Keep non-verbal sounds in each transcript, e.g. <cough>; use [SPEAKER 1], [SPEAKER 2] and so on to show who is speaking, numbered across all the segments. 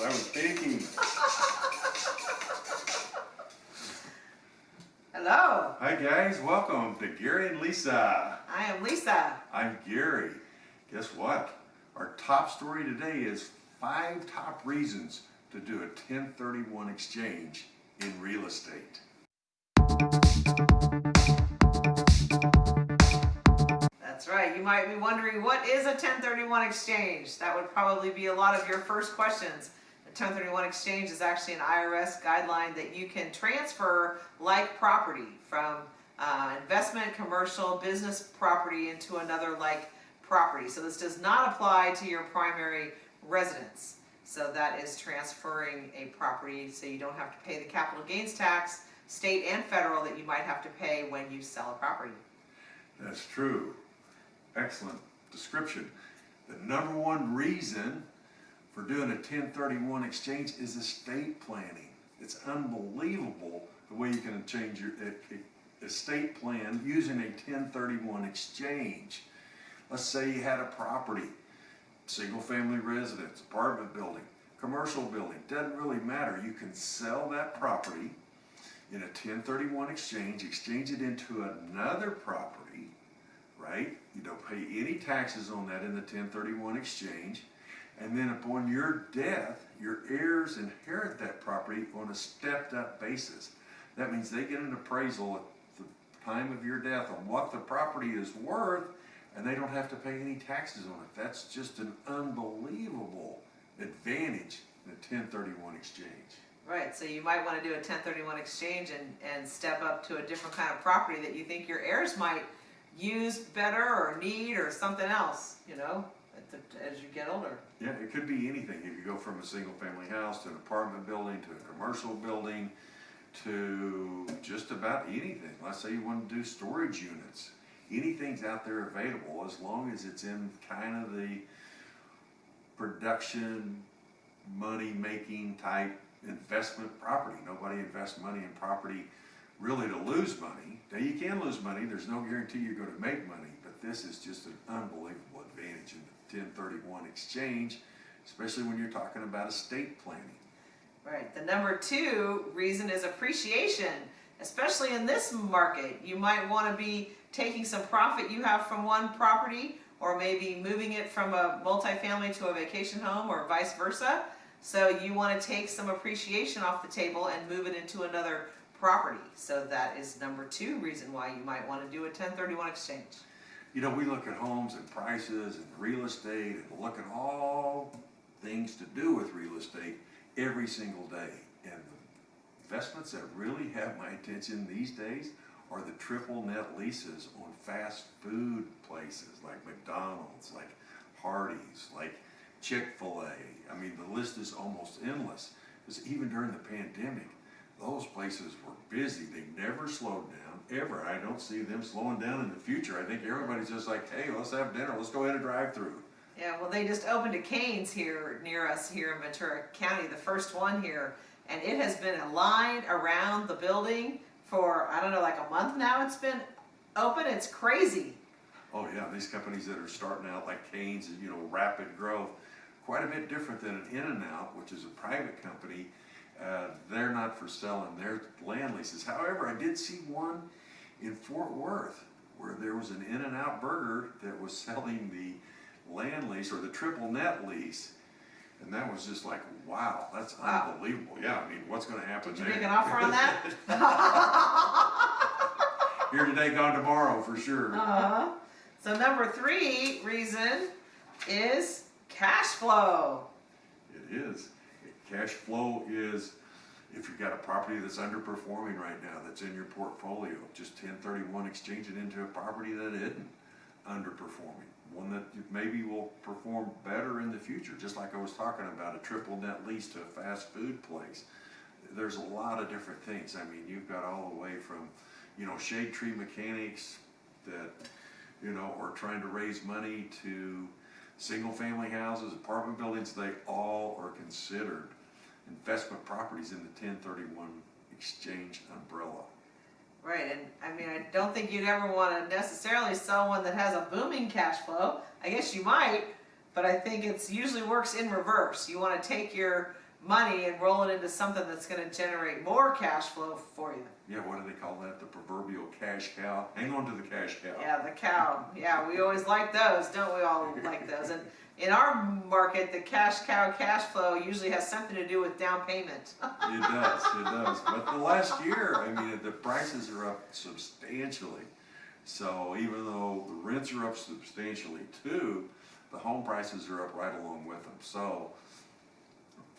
[SPEAKER 1] I was thinking.
[SPEAKER 2] Hello,
[SPEAKER 1] Hi guys, welcome to Gary and Lisa.
[SPEAKER 2] I am Lisa.
[SPEAKER 1] I'm Gary. Guess what? Our top story today is five top reasons to do a 1031 exchange in real estate.
[SPEAKER 2] That's right. You might be wondering what is a 1031 exchange? That would probably be a lot of your first questions. A 1031 exchange is actually an IRS guideline that you can transfer like property from uh, investment, commercial, business property into another like property. So this does not apply to your primary residence. So that is transferring a property so you don't have to pay the capital gains tax, state and federal, that you might have to pay when you sell a property.
[SPEAKER 1] That's true. Excellent description. The number one reason for doing a 1031 exchange is estate planning. It's unbelievable the way you can change your estate plan using a 1031 exchange. Let's say you had a property, single family residence, apartment building, commercial building, doesn't really matter. You can sell that property in a 1031 exchange, exchange it into another property, right? You don't pay any taxes on that in the 1031 exchange. And then upon your death, your heirs inherit that property on a stepped up basis. That means they get an appraisal at the time of your death on what the property is worth and they don't have to pay any taxes on it. That's just an unbelievable advantage in a 1031 exchange.
[SPEAKER 2] Right, so you might want to do a 1031 exchange and, and step up to a different kind of property that you think your heirs might use better or need or something else, you know, as you get older.
[SPEAKER 1] Yeah, it could be anything. If you go from a single family house to an apartment building to a commercial building to just about anything. Let's say you want to do storage units. Anything's out there available as long as it's in kind of the production, money making type investment property. Nobody invests money in property really to lose money. Now you can lose money, there's no guarantee you're going to make money, but this is just an unbelievable advantage in the 1031 exchange, especially when you're talking about estate planning.
[SPEAKER 2] Right, the number two reason is appreciation, especially in this market. You might want to be taking some profit you have from one property or maybe moving it from a multifamily to a vacation home or vice versa. So you want to take some appreciation off the table and move it into another property. So that is number two reason why you might want to do a 1031 exchange.
[SPEAKER 1] You know, we look at homes and prices and real estate and look at all things to do with real estate every single day. And the investments that really have my attention these days are the triple net leases on fast food places like McDonald's, like Hardee's, like Chick-fil-A. I mean, the list is almost endless. Because even during the pandemic, those places were busy. They never slowed down, ever. I don't see them slowing down in the future. I think everybody's just like, hey, let's have dinner. Let's go ahead and drive through.
[SPEAKER 2] Yeah, well, they just opened a Cane's here near us here in Ventura County, the first one here, and it has been a line around the building for I don't know, like a month now. It's been open. It's crazy.
[SPEAKER 1] Oh yeah, these companies that are starting out like Cane's, you know, rapid growth, quite a bit different than an In-N-Out, which is a private company. Uh, they're not for selling their land leases. However, I did see one in Fort Worth where there was an In-N-Out burger that was <laughs> selling the land lease or the triple net lease. And that was just like, wow, that's
[SPEAKER 2] Wow.
[SPEAKER 1] unbelievable. Yeah, I mean, what's going to happen
[SPEAKER 2] Did you
[SPEAKER 1] there?
[SPEAKER 2] make an offer on that? <laughs>
[SPEAKER 1] Here today, gone tomorrow for sure.
[SPEAKER 2] uh-huh. So number three reason is cash flow.
[SPEAKER 1] It is. Cash flow is, if you've got a property that's underperforming right now, that's in your portfolio, just ten thirty-one, exchange it into a property that isn't underperforming. One that maybe will perform better in the future, just like I was talking about, a triple net lease to a fast food place. There's a lot of different things. I mean, you've got all the way from, you know, shade tree mechanics that, you know, are trying to raise money to single family houses, apartment buildings, they all are considered investment properties in the ten thirty-one exchange umbrella.
[SPEAKER 2] Right, and I mean, I don't think you'd ever want to necessarily sell one that has a booming cash flow. I guess you might, but I think it's usually works in reverse. You want to take your money and roll it into something that's gonna generate more cash flow for you.
[SPEAKER 1] Yeah, what do they call that? The proverbial cash cow? Hang on to the cash cow.
[SPEAKER 2] Yeah, the cow. Yeah, we always like those, don't we all like those? And in our market, the cash cow cash flow usually has something to do with down payment. <laughs>
[SPEAKER 1] It does, it does. But the last year, I mean, the prices are up substantially. So even though the rents are up substantially too, the home prices are up right along with them. So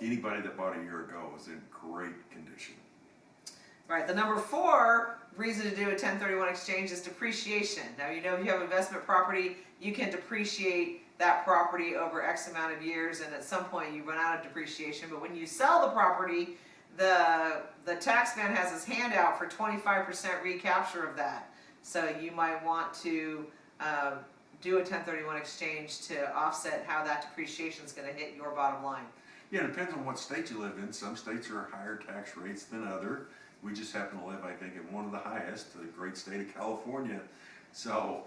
[SPEAKER 1] anybody that bought a year ago is in great condition.
[SPEAKER 2] Right, the number four reason to do a 1031 exchange is depreciation. Now, you know, if you have investment property, you can depreciate that property over X amount of years, and at some point you run out of depreciation. But when you sell the property, the, the tax man has his hand out for 25% recapture of that. So you might want to um, do a 1031 exchange to offset how that depreciation is going to hit your bottom line.
[SPEAKER 1] Yeah, it depends on what state you live in. Some states are higher tax rates than other. We just happen to live, I think, in one of the highest, the great state of California. So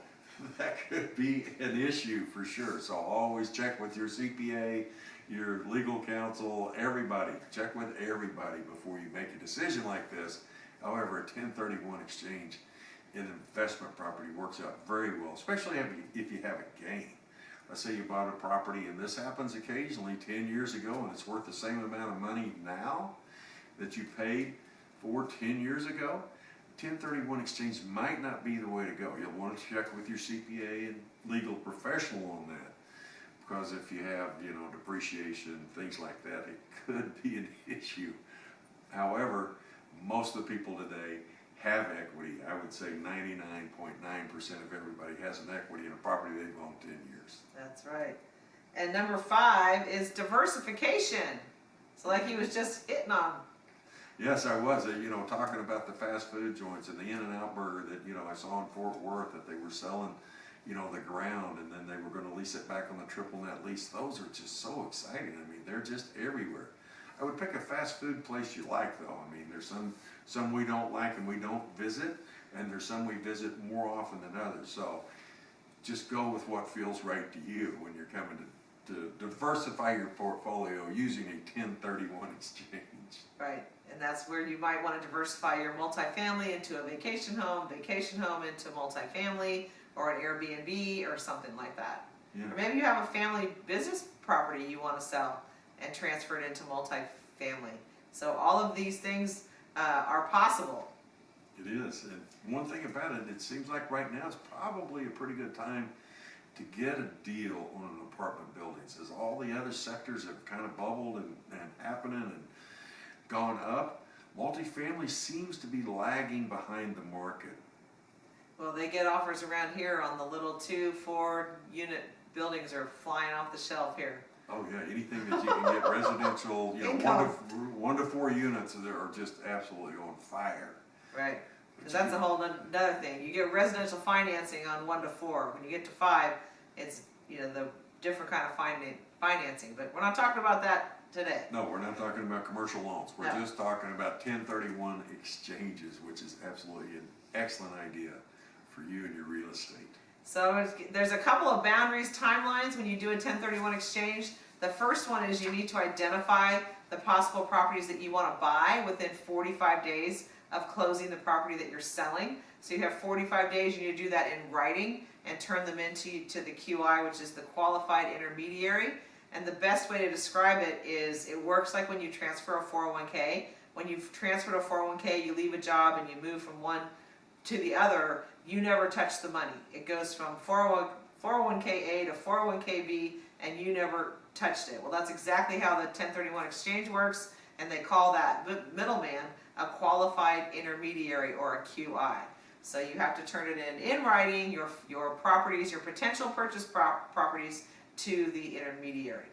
[SPEAKER 1] <laughs> that could be an issue for sure. So always check with your CPA, your legal counsel, everybody. Check with everybody before you make a decision like this. However, a 1031 exchange in investment property works out very well, especially if you, have a gain. Let's say you bought a property and this happens occasionally ten years ago and it's worth the same amount of money now that you paid for ten years ago. Ten thirty-one exchange might not be the way to go. You'll want to check with your CPA and legal professional on that. Because if you have, you know, depreciation, things like that, it could be an <laughs> issue. However, most of the people today have equity. I would say ninety-nine point nine percent of everybody has an equity in a property they've owned ten years.
[SPEAKER 2] That's right. And number five is diversification. So like he was just hitting on.
[SPEAKER 1] Yes, I was, you know, talking about the fast food joints and the In-N-Out Burger that, you know, I saw in Fort Worth that they were selling, you know, the ground and then they were gonna lease it back on the triple net lease. Those are just so exciting. I mean, they're just everywhere. I would pick a fast food place you like though. I mean, there's some, some we don't like and we don't visit, and there's some we visit more often than others. So just go with what feels right to you when you're coming to, to diversify your portfolio using a ten thirty-one <laughs> exchange.
[SPEAKER 2] Right. And that's where you might want to diversify your multifamily into a vacation home, vacation home into multifamily, or an Airbnb or something like that.
[SPEAKER 1] Yeah.
[SPEAKER 2] Or maybe you have a family business property you want to sell and transfer it into multifamily. So all of these things uh, are possible.
[SPEAKER 1] It is, and one thing about it, it seems like right now is probably a pretty good time to get a deal on an apartment buildings, as all the other sectors have kind of bubbled and, and happening and gone up. Multifamily seems to be lagging behind the market.
[SPEAKER 2] Well, they get offers around here on the little two, four unit buildings are flying off the shelf here.
[SPEAKER 1] Oh yeah, anything that you can get residential, you know, one to, one to four units that are just absolutely on fire.
[SPEAKER 2] Right. Because that's a whole noth- another thing. You get residential financing on one to four. When you get to five, it's, you know, the different kind of finan- financing. But we're not talking about that today.
[SPEAKER 1] No, we're not talking about commercial loans, we're
[SPEAKER 2] No.
[SPEAKER 1] just talking about ten thirty-one exchanges, which is absolutely an excellent idea for you and your real estate.
[SPEAKER 2] So there's a couple of boundaries, timelines when you do a 1031 exchange. The first one is you need to identify the possible properties that you want to buy within 45 days of closing the property that you're selling. So you have 45 days, you need to do that in writing and turn them into to the QI, which is the qualified intermediary. And the best way to describe it is it works like when you transfer a 401k. When you've transferred a 401k, you leave a job and you move from one to the other, you never touch the money. It goes from 401, 401k-A to 401k-B and you never touched it. Well, that's exactly how the 1031 exchange works and they call that middleman a qualified intermediary or a QI. So you have to turn it in in writing, your, your properties, your potential purchase prop- properties to the intermediary.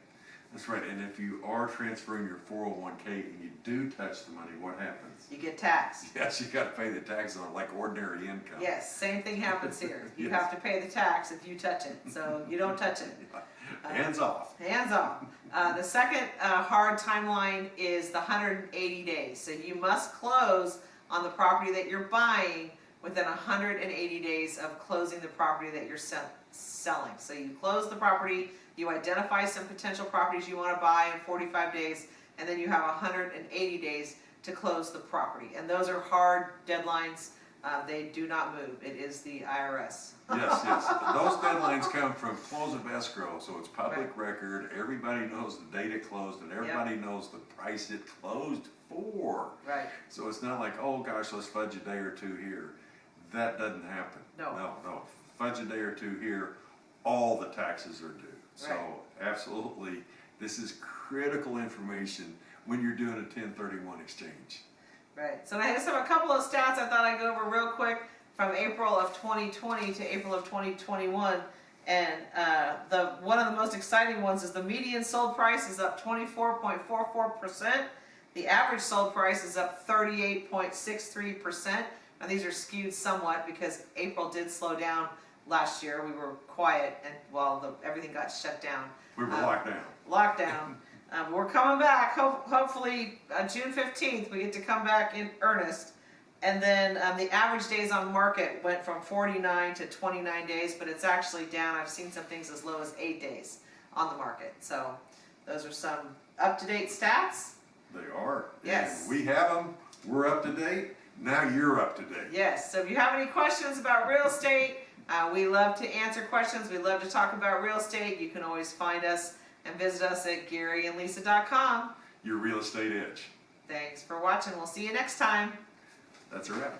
[SPEAKER 1] That's right, and if you are transferring your four oh one K and you do touch the money, what happens?
[SPEAKER 2] You get taxed.
[SPEAKER 1] Yes, you gotta pay the tax on it like ordinary income.
[SPEAKER 2] Yes, same thing happens here. <laughs> You
[SPEAKER 1] Yes.
[SPEAKER 2] have to pay the tax if you touch it, so you don't touch it. <laughs>
[SPEAKER 1] Hands off.
[SPEAKER 2] Hands off. Uh, the second uh, hard timeline is the 180 days. So you must close on the property that you're buying within 180 days of closing the property that you're sell- selling. So you close the property, you identify some potential properties you want to buy in 45 days, and then you have hundred and eighty days to close the property. And those are hard deadlines, uh, they do not move, it is the IRS.
[SPEAKER 1] Yes, yes. <laughs> Those deadlines come from close of escrow, so it's public record. Everybody knows the date it closed and everybody knows the price it closed for.
[SPEAKER 2] Right,
[SPEAKER 1] So it's not like, oh gosh, let's fudge a day or two here. That doesn't happen.
[SPEAKER 2] No.
[SPEAKER 1] No, no. Fudge a day or two here, all the taxes are due. So absolutely, this is critical information when you're doing a 1031 exchange.
[SPEAKER 2] Right. So I just have a couple of stats I thought I'd go over real quick from April of 2020 to April of 2021. And uh, the one of the most exciting ones is the median sold price is up 24.44%. The average sold price is up 38.63% and these are skewed somewhat because April did slow down last year. We were quiet and while everything got shut down.
[SPEAKER 1] We were
[SPEAKER 2] um,
[SPEAKER 1] locked down.
[SPEAKER 2] Lockdown. <laughs> um, we're coming back. Ho hopefully uh, June 15th we get to come back in earnest. And then um, the average days on market went from 49 to 29 days, but it's actually down. I've seen some things as low as eight days on the market. So those are some up-to-date stats.
[SPEAKER 1] They are.
[SPEAKER 2] Yes.
[SPEAKER 1] And we have them. We're up to date. Now you're up to date.
[SPEAKER 2] Yes. So if you have any questions about real estate, uh, we love to answer questions. We love to talk about real estate. You can always find us and visit us at GaryandLisa.com.
[SPEAKER 1] Your real estate edge.
[SPEAKER 2] Thanks for watching. We'll see you next time.
[SPEAKER 1] That's a wrap.